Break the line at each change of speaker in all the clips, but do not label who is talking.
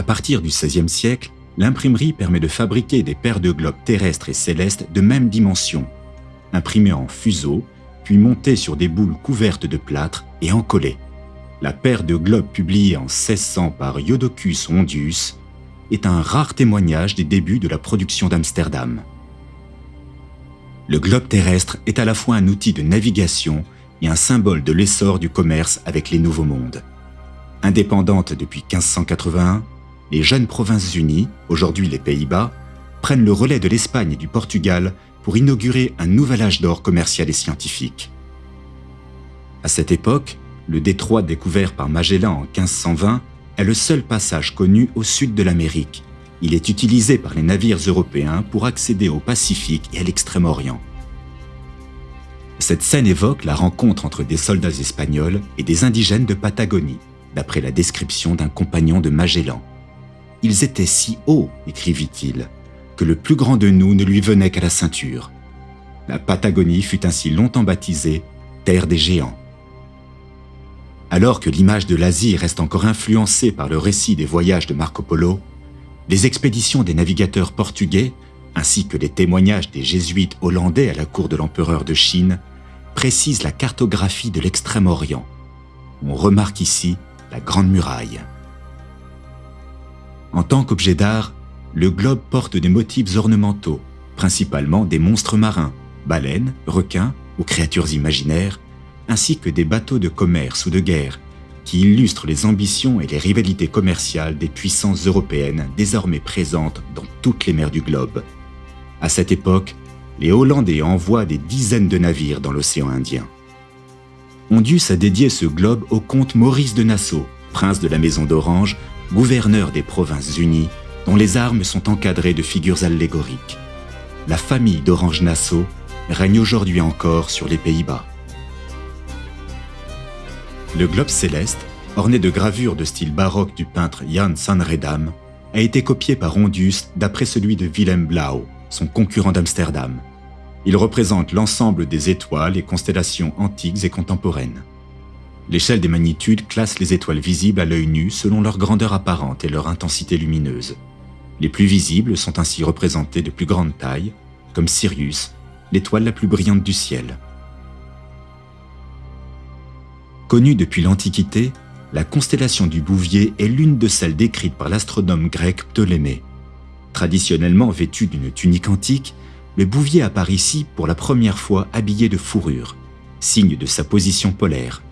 À partir du XVIe siècle, l'imprimerie permet de fabriquer des paires de globes terrestres et célestes de même dimension, imprimés en fuseau, puis montés sur des boules couvertes de plâtre et encollés. La paire de globes publiée en 1600 par Iodocus Hondius est un rare témoignage des débuts de la production d'Amsterdam. Le globe terrestre est à la fois un outil de navigation et un symbole de l'essor du commerce avec les Nouveaux Mondes. Indépendantes depuis 1581, les jeunes provinces unies, aujourd'hui les Pays-Bas, prennent le relais de l'Espagne et du Portugal pour inaugurer un nouvel âge d'or commercial et scientifique. À cette époque, le détroit découvert par Magellan en 1520 est le seul passage connu au sud de l'Amérique. Il est utilisé par les navires européens pour accéder au Pacifique et à l'Extrême-Orient. Cette scène évoque la rencontre entre des soldats espagnols et des indigènes de Patagonie, d'après la description d'un compagnon de Magellan. Ils étaient si hauts, écrivit-il, que le plus grand de nous ne lui venait qu'à la ceinture. La Patagonie fut ainsi longtemps baptisée Terre des Géants. Alors que l'image de l'Asie reste encore influencée par le récit des voyages de Marco Polo, les expéditions des navigateurs portugais, ainsi que les témoignages des jésuites hollandais à la cour de l'empereur de Chine, précisent la cartographie de l'Extrême-Orient. On remarque ici la Grande Muraille. En tant qu'objet d'art, le globe porte des motifs ornementaux, principalement des monstres marins, baleines, requins ou créatures imaginaires, ainsi que des bateaux de commerce ou de guerre qui illustrent les ambitions et les rivalités commerciales des puissances européennes désormais présentes dans toutes les mers du globe. À cette époque, les Hollandais envoient des dizaines de navires dans l'océan Indien. Hondius a dédié ce globe au comte Maurice de Nassau, prince de la Maison d'Orange, gouverneur des Provinces-Unies, dont les armes sont encadrées de figures allégoriques. La famille d'Orange-Nassau règne aujourd'hui encore sur les Pays-Bas. Le globe céleste, orné de gravures de style baroque du peintre Jan Sanredam, a été copié par Hondius d'après celui de Willem Blau, son concurrent d'Amsterdam. Il représente l'ensemble des étoiles et constellations antiques et contemporaines. L'échelle des magnitudes classe les étoiles visibles à l'œil nu selon leur grandeur apparente et leur intensité lumineuse. Les plus visibles sont ainsi représentées de plus grande taille, comme Sirius, l'étoile la plus brillante du ciel. Connue depuis l'Antiquité, la constellation du Bouvier est l'une de celles décrites par l'astronome grec Ptolémée. Traditionnellement vêtu d'une tunique antique, le Bouvier apparaît ici pour la première fois habillé de fourrure, signe de sa position polaire.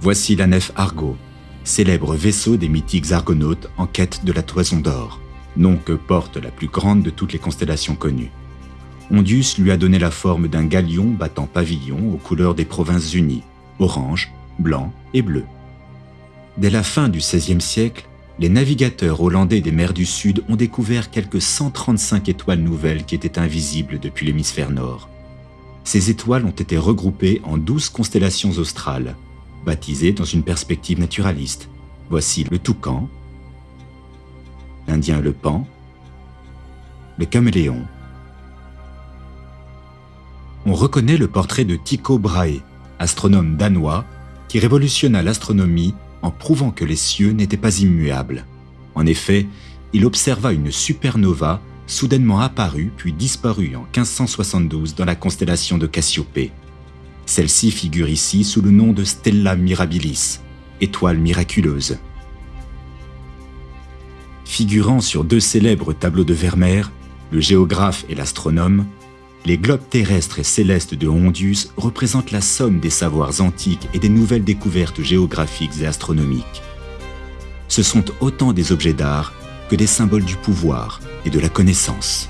Voici la nef Argo, célèbre vaisseau des mythiques argonautes en quête de la toison d'or, nom que porte la plus grande de toutes les constellations connues. Ondius lui a donné la forme d'un galion battant pavillon aux couleurs des provinces unies, orange, blanc et bleu. Dès la fin du XVIe siècle, les navigateurs hollandais des mers du Sud ont découvert quelques 135 étoiles nouvelles qui étaient invisibles depuis l'hémisphère nord. Ces étoiles ont été regroupées en 12 constellations australes, baptisées dans une perspective naturaliste. Voici le toucan, l'Indien le pan, le caméléon, on reconnaît le portrait de Tycho Brahe, astronome danois qui révolutionna l'astronomie en prouvant que les cieux n'étaient pas immuables. En effet, il observa une supernova soudainement apparue puis disparue en 1572 dans la constellation de Cassiopée. Celle-ci figure ici sous le nom de Stella Mirabilis, étoile miraculeuse. Figurant sur deux célèbres tableaux de Vermeer, le géographe et l'astronome, les globes terrestres et célestes de Hondius représentent la somme des savoirs antiques et des nouvelles découvertes géographiques et astronomiques. Ce sont autant des objets d'art que des symboles du pouvoir et de la connaissance.